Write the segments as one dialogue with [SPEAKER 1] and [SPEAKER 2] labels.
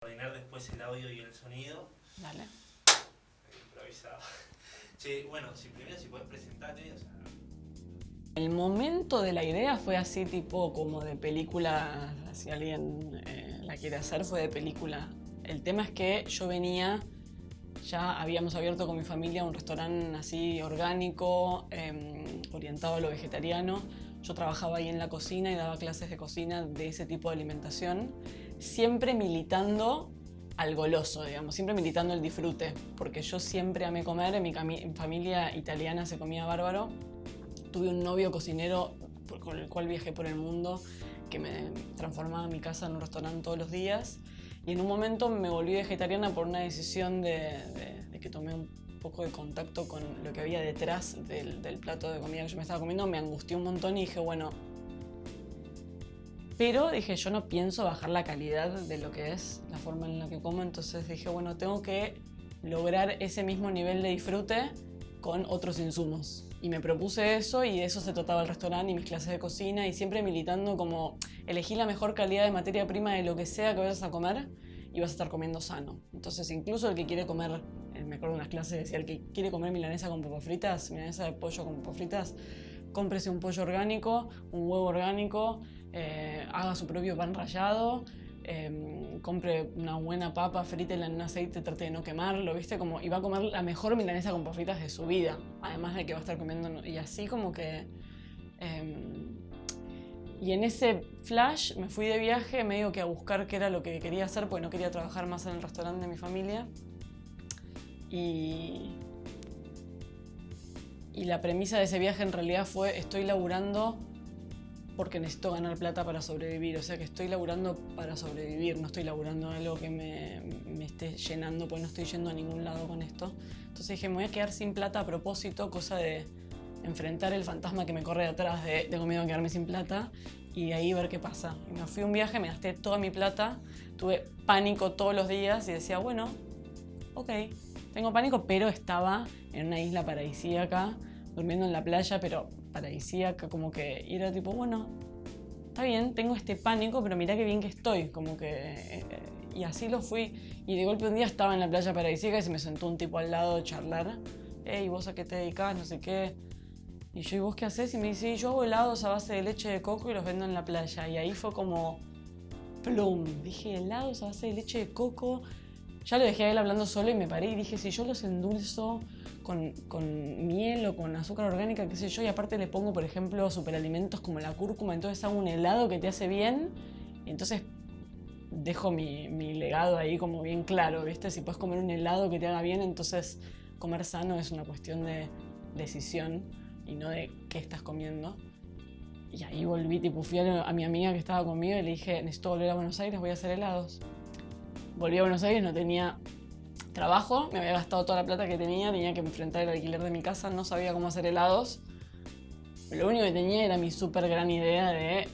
[SPEAKER 1] coordinar después el audio y el sonido.
[SPEAKER 2] Dale.
[SPEAKER 1] Improvisado. Che, bueno, si primero si puedes presentarte, o sea,
[SPEAKER 2] El momento de la idea fue así tipo como de película, si alguien eh, la quiere hacer, fue de película. El tema es que yo venía, ya habíamos abierto con mi familia un restaurante así orgánico, eh, orientado a lo vegetariano. Yo trabajaba ahí en la cocina y daba clases de cocina de ese tipo de alimentación, siempre militando al goloso, digamos, siempre militando el disfrute, porque yo siempre amé comer, en mi familia italiana se comía bárbaro, tuve un novio cocinero con el cual viajé por el mundo que me transformaba mi casa en un restaurante todos los días. Y en un momento me volví vegetariana por una decisión de, de- de que tomé un poco de contacto con lo que había detrás del, del plato de comida que yo me estaba comiendo, me angustió un montón y dije, bueno, pero dije, yo no pienso bajar la calidad de lo que es la forma en la que como, entonces dije, bueno, tengo que lograr ese mismo nivel de disfrute con otros insumos. Y me propuse eso y de eso se trataba el restaurante y mis clases de cocina y siempre militando como elegí la mejor calidad de materia prima de lo que sea que vayas a comer y vas a estar comiendo sano. Entonces incluso el que quiere comer, me acuerdo de unas clases decía, el que quiere comer milanesa con papas fritas, milanesa de pollo con papas fritas, cómprese un pollo orgánico, un huevo orgánico, eh, haga su propio pan rallado, eh, compre una buena papa, frítela en un aceite, trate de no quemarlo, ¿viste? Como, y va a comer la mejor milanesa con papas fritas de su vida, además de que va a estar comiendo, y así como que... eh, y en ese flash me fui de viaje medio que a buscar qué era lo que quería hacer, porque no quería trabajar más en el restaurante de mi familia. Y, y la premisa de ese viaje en realidad fue, estoy laburando porque necesito ganar plata para sobrevivir. O sea que estoy laburando para sobrevivir, no estoy laburando algo que me, me esté llenando, porque no estoy yendo a ningún lado con esto. Entonces dije, me voy a quedar sin plata a propósito, cosa de enfrentar el fantasma que me corre atrás de tengo miedo a quedarme sin plata y ahí ver qué pasa. Y me fui un viaje, me gasté toda mi plata, tuve pánico todos los días y decía, bueno, ok, tengo pánico, pero estaba en una isla paradisíaca, durmiendo en la playa, pero paradisíaca, como que era tipo, bueno, está bien, tengo este pánico, pero mirá qué bien que estoy, como que... eh, y así lo fui. Y de golpe un día estaba en la playa paradisíaca y se me sentó un tipo al lado charlar. Hey, ¿vos a qué te dedicás? No sé qué. Y yo, ¿y vos qué haces? Y me dice, "Y yo hago helados a base de leche de coco y los vendo en la playa. Y ahí fue como, plum. Dije, helados a base de leche de coco. Ya lo dejé a él hablando solo y me paré y dije, si yo los endulzo con, con miel o con azúcar orgánica, qué sé yo, y aparte le pongo, por ejemplo, superalimentos como la cúrcuma, entonces hago un helado que te hace bien. Y entonces dejo mi, mi legado ahí como bien claro, ¿viste? Si puedes comer un helado que te haga bien, entonces comer sano es una cuestión de decisión y no de qué estás comiendo. Y ahí volví, tipo, fui a, mi amiga que estaba conmigo y le dije, necesito volver a Buenos Aires, voy a hacer helados. Volví a Buenos Aires, no tenía trabajo, me había gastado toda la plata que tenía, tenía que enfrentar el alquiler de mi casa, no sabía cómo hacer helados. Lo único que tenía era mi súper gran idea de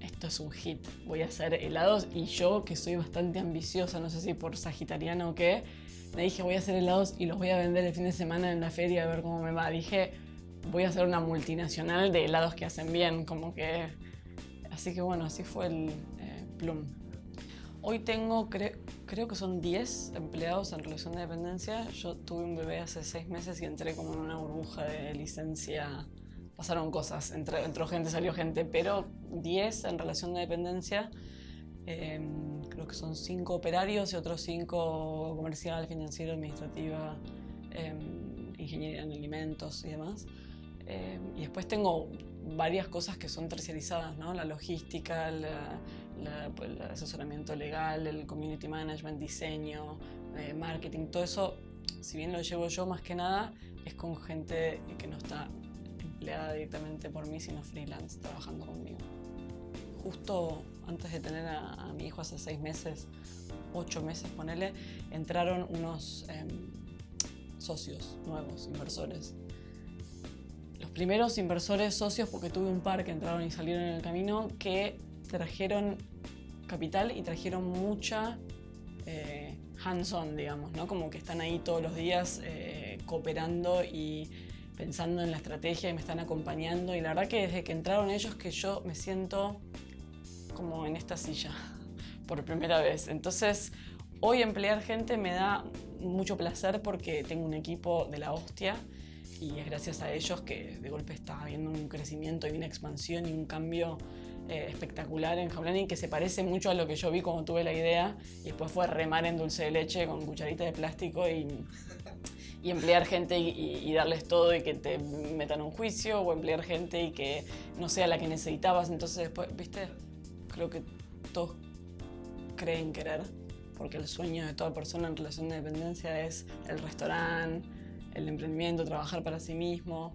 [SPEAKER 2] esto es un hit, voy a hacer helados y yo que soy bastante ambiciosa, no sé si por sagitariana o qué, me dije voy a hacer helados y los voy a vender el fin de semana en la feria a ver cómo me va. Dije voy a hacer una multinacional de helados que hacen bien, como que... Así que bueno, así fue el eh, Plum. Hoy tengo, cre- creo que son 10 empleados en relación de dependencia. Yo tuve un bebé hace 6 meses y entré como en una burbuja de licencia. Pasaron cosas, entró, gente, salió gente, pero 10 en relación de dependencia. Eh, creo que son 5 operarios y otros 5 comercial, financiero, administrativa, eh, ingeniería en alimentos y demás. Eh, y después tengo varias cosas que son terciarizadas, ¿no? La logística, pues, el asesoramiento legal, el community management, diseño, eh, marketing, todo eso, si bien lo llevo yo más que nada, es con gente que no está empleada directamente por mí, sino freelance, trabajando conmigo. Justo antes de tener a, a mi hijo hace seis meses, ocho meses, ponele, entraron unos em, socios nuevos, inversores. Los primeros inversores socios, porque tuve un par que entraron y salieron en el camino, que trajeron capital y trajeron mucha eh, hands-on, digamos, ¿no? Como que están ahí todos los días eh, cooperando y pensando en la estrategia y me están acompañando. Y la verdad que desde que entraron ellos que yo me siento como en esta silla por primera vez. Entonces, hoy emplear gente me da mucho placer porque tengo un equipo de la hostia y es gracias a ellos que de golpe está habiendo un crecimiento y una expansión y un cambio eh, espectacular en Jaulani que se parece mucho a lo que yo vi cuando tuve la idea y después fue remar en dulce de leche con cucharita de plástico y, emplear gente y, darles todo y que te metan un juicio o emplear gente y que no sea la que necesitabas. Entonces después, viste, creo que todos creen querer porque el sueño de toda persona en relación de dependencia es el restaurante, el emprendimiento, trabajar para sí mismo.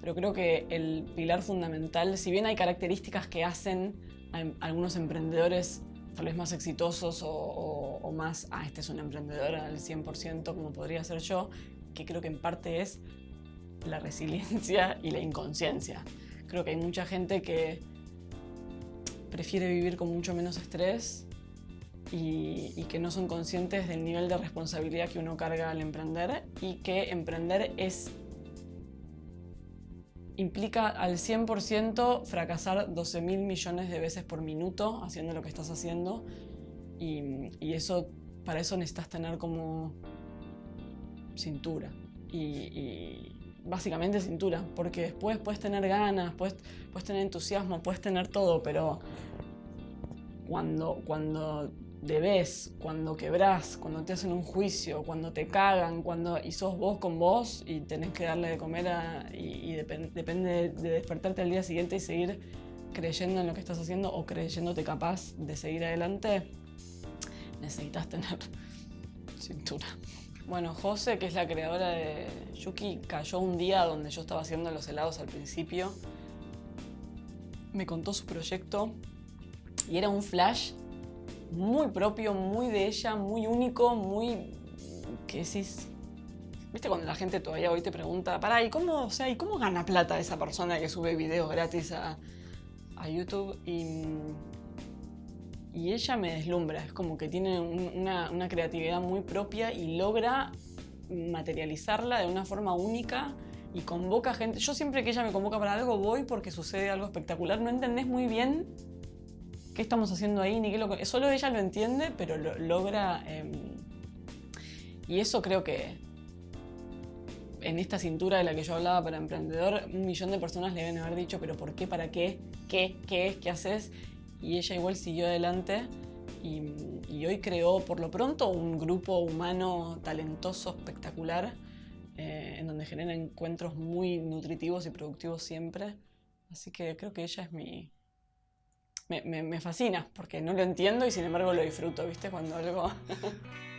[SPEAKER 2] Pero creo que el pilar fundamental, si bien hay características que hacen a em, algunos emprendedores tal vez más exitosos o, más, ah, este es un emprendedor al 100% como podría ser yo, que creo que en parte es la resiliencia y la inconsciencia. Creo que hay mucha gente que prefiere vivir con mucho menos estrés y, que no son conscientes del nivel de responsabilidad que uno carga al emprender y que emprender es implica al 100% fracasar 12 mil millones de veces por minuto haciendo lo que estás haciendo y, eso, para eso necesitas tener como cintura y, básicamente cintura, porque después puedes tener ganas, puedes, puedes tener entusiasmo, puedes tener todo, pero cuando, cuando debes, cuando quebrás, cuando te hacen un juicio, cuando te cagan, cuando y sos vos con vos y tenés que darle de comer y, depende de despertarte al día siguiente y seguir creyendo en lo que estás haciendo o creyéndote capaz de seguir adelante, necesitas tener cintura. Bueno, José, que es la creadora de Yuki, cayó un día donde yo estaba haciendo los helados al principio. Me contó su proyecto y era un flash muy propio, muy de ella, muy único, muy... ¿Qué decís? ¿Viste cuando la gente todavía hoy te pregunta, pará, ¿y cómo, o sea, ¿y cómo gana plata esa persona que sube videos gratis a, YouTube? Y, y, ella me deslumbra, es como que tiene una, una creatividad muy propia y logra materializarla de una forma única y convoca gente. Yo siempre que ella me convoca para algo voy porque sucede algo espectacular. No entendés muy bien qué estamos haciendo ahí, ni qué. Solo ella lo entiende, pero lo logra... Em, y eso creo que en esta cintura de la que yo hablaba para emprendedor, un millón de personas le deben haber dicho, pero ¿por qué? ¿Para qué? ¿Qué? ¿Qué es? ¿Qué haces? Y ella igual siguió adelante y, hoy creó por lo pronto un grupo humano talentoso, espectacular, eh, en donde genera encuentros muy nutritivos y productivos siempre. Así que creo que ella es mi, me, me, fascina, porque no lo entiendo y sin embargo lo disfruto, ¿viste? Cuando algo...